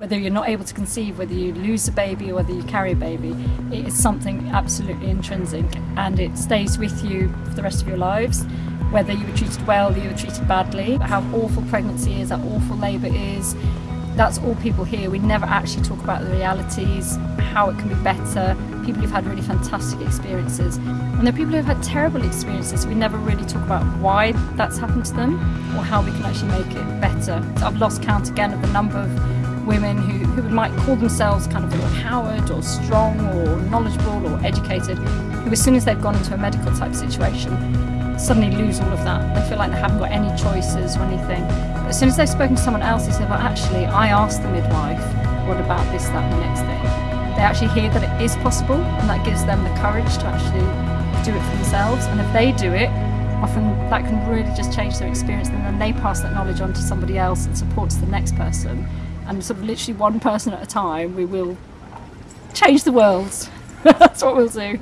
Whether you're not able to conceive, whether you lose a baby or whether you carry a baby, it is something absolutely intrinsic and it stays with you for the rest of your lives. Whether you were treated well, you were treated badly, how awful pregnancy is, how awful labour is, that's all people hear. We never actually talk about the realities, how it can be better, people who've had really fantastic experiences. And there are people who've had terrible experiences. We never really talk about why that's happened to them or how we can actually make it better. I've lost count again of the number of women who, who might call themselves kind of empowered or strong or knowledgeable or educated, who as soon as they've gone into a medical type situation, suddenly lose all of that. They feel like they haven't got any choices or anything. But as soon as they've spoken to someone else, they say, well, actually, I asked the midwife, what about this, that, and the next thing? They actually hear that it is possible, and that gives them the courage to actually do it for themselves. And if they do it, often that can really just change their experience, and then they pass that knowledge on to somebody else and supports the next person and sort of literally one person at a time, we will change the world. That's what we'll do.